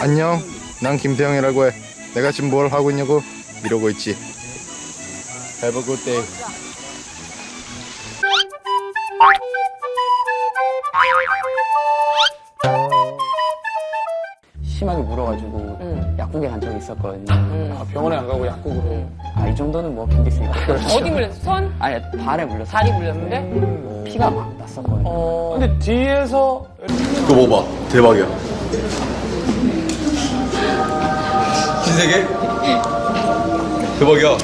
안녕 난 김태형이라고 해 내가 지금 뭘 하고 있냐고 이러고 있지 Have a good day 심하게 물어가지고 약국에 간 적이 있었거든요. 아, 병원에 안 가고 약국으로. 아이 정도는 뭐 견딜 수 있다. 어디 물렸어? 손? 아니 발에 물렸어. 다리 물렸는데? 피가 막 났었거든요. 어. 근데 뒤에서 그거 먹어봐 대박이야 신 세계? 대박이야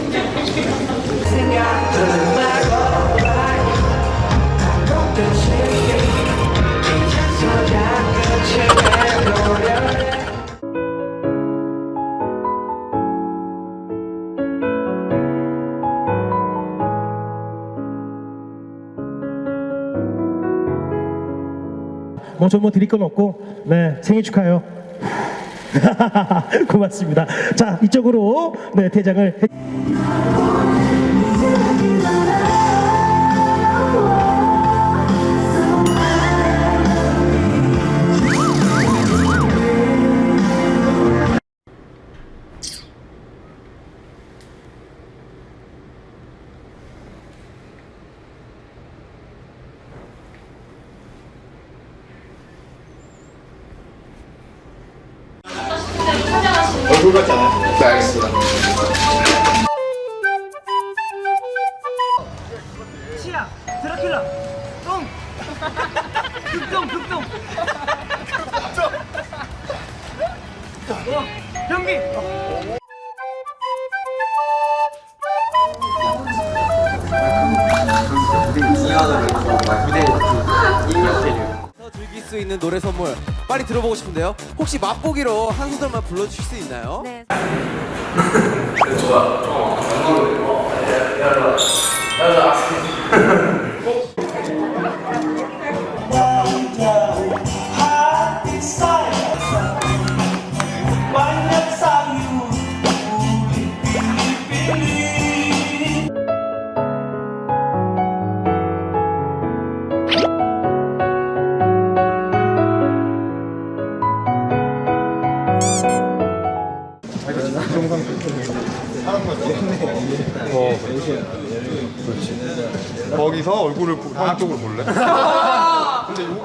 뭐저뭐 드릴 건 없고 네 생일 축하해요. 고맙습니다. 자 이쪽으로 네 대장을 해- 얼굴 같지 않아요? 네 알겠습니다. 치아 드라큘라. 똥. 극동 극동. 어, 변기. 더 수 있는 노래 선물 빨리 들어보고 싶은데요. 혹시 맛보기로 한 소절만 불러주실 수 있나요? 네. 거기서 얼굴을 보- 형 쪽으로 볼래? 근데 여기 무슨 일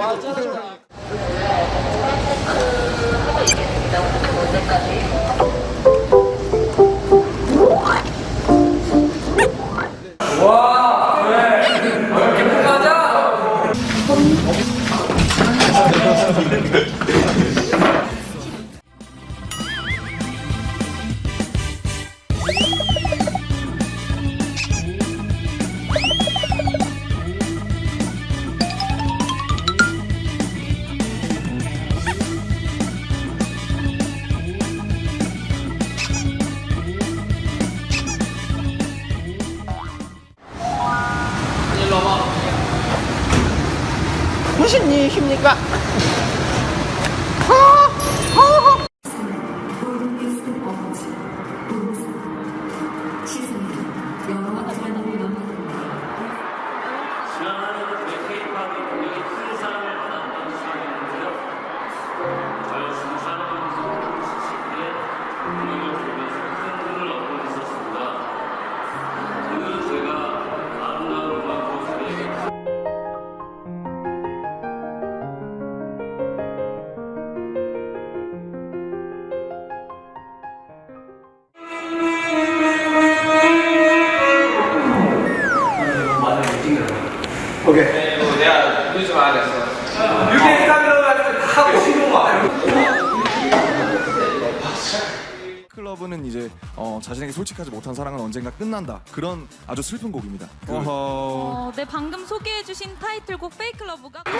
이십니까? Love는 이제 어, 자신에게 솔직하지 못한 사랑은 언젠가 끝난다. 그런 아주 슬픈 곡입니다. 그 어, 네 방금 소개해주신 타이틀곡 Fake Love가 아야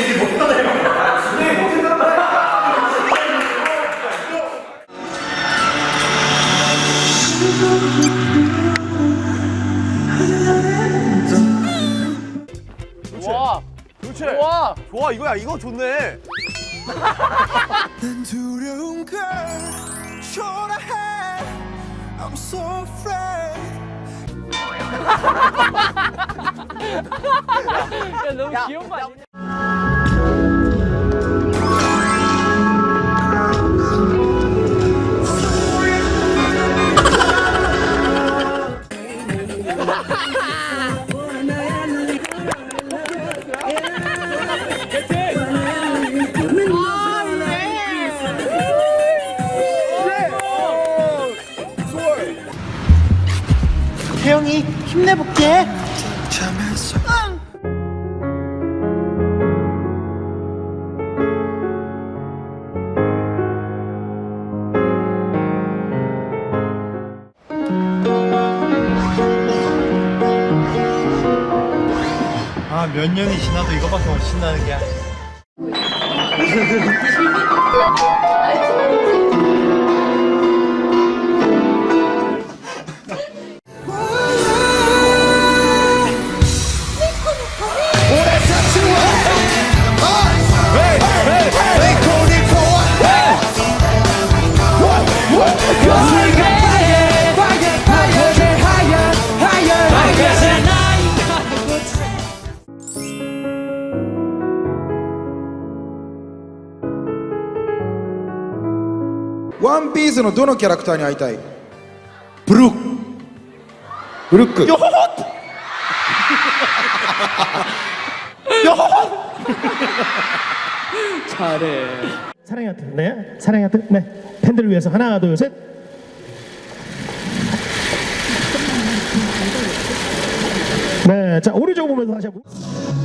얘기 못하네요. 네, 와, 좋아 이거야. 이거 좋네. 야, 너무 귀여운 거 아니냐? 잠에서 아몇 년이 지나도 이거밖에 못 신나는 게 ースのどのキャラクターに会いたいブルックブルックよほほ사랑의 하트. 네. 사랑의 하트. 네. 팬들을 위해서 하나, 둘, 셋. 네. 자, 오른쪽 보면서 다시 한번.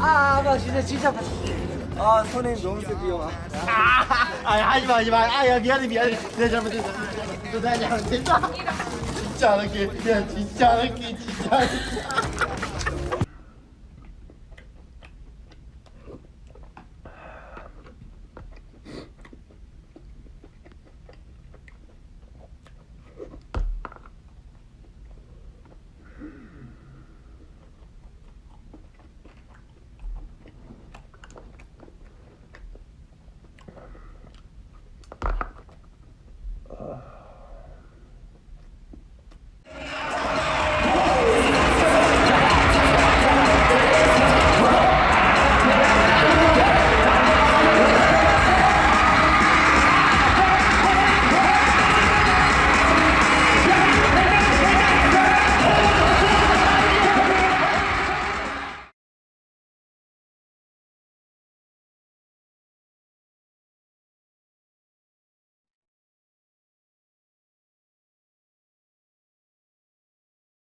아나 진짜 진짜. 아 손에 너무 세비요. 아 하지 마 하지 마 아야 미안해 미안해 내 잘못했어 너 나한테 안 된다 진짜 안 할게 야 진짜 안 할게 진짜 안 할게